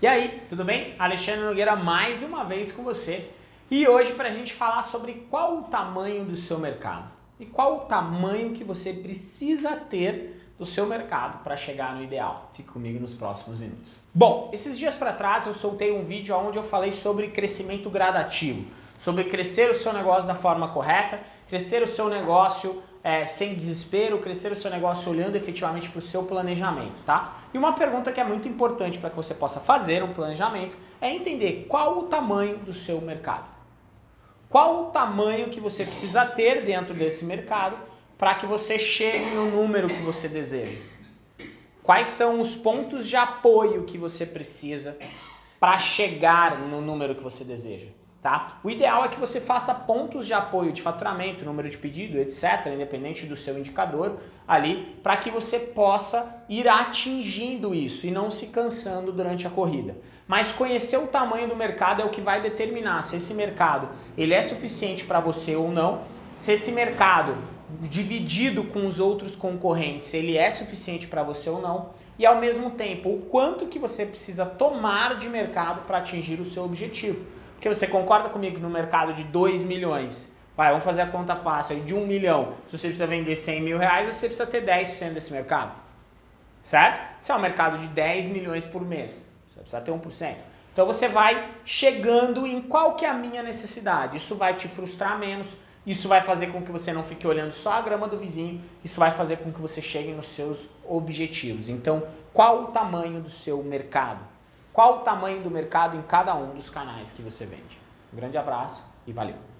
E aí, tudo bem? Alexandre Nogueira mais uma vez com você e hoje para a gente falar sobre qual o tamanho do seu mercado e qual o tamanho que você precisa ter do seu mercado para chegar no ideal. Fique comigo nos próximos minutos. Bom, esses dias para trás eu soltei um vídeo onde eu falei sobre crescimento gradativo, sobre crescer o seu negócio da forma correta, crescer o seu negócio é, sem desespero, crescer o seu negócio olhando efetivamente para o seu planejamento, tá? E uma pergunta que é muito importante para que você possa fazer um planejamento é entender qual o tamanho do seu mercado. Qual o tamanho que você precisa ter dentro desse mercado para que você chegue no número que você deseja. Quais são os pontos de apoio que você precisa para chegar no número que você deseja? Tá? O ideal é que você faça pontos de apoio de faturamento, número de pedido, etc., independente do seu indicador ali, para que você possa ir atingindo isso e não se cansando durante a corrida. Mas conhecer o tamanho do mercado é o que vai determinar se esse mercado ele é suficiente para você ou não, se esse mercado dividido com os outros concorrentes, ele é suficiente para você ou não, e ao mesmo tempo, o quanto que você precisa tomar de mercado para atingir o seu objetivo. Porque você concorda comigo no mercado de 2 milhões, vai, vamos fazer a conta fácil de 1 um milhão, se você precisa vender 100 mil reais, você precisa ter 10% desse mercado, certo? Se é um mercado de 10 milhões por mês, você precisa ter 1%. Então você vai chegando em qual que é a minha necessidade, isso vai te frustrar menos, isso vai fazer com que você não fique olhando só a grama do vizinho, isso vai fazer com que você chegue nos seus objetivos. Então, qual o tamanho do seu mercado? Qual o tamanho do mercado em cada um dos canais que você vende. Um grande abraço e valeu!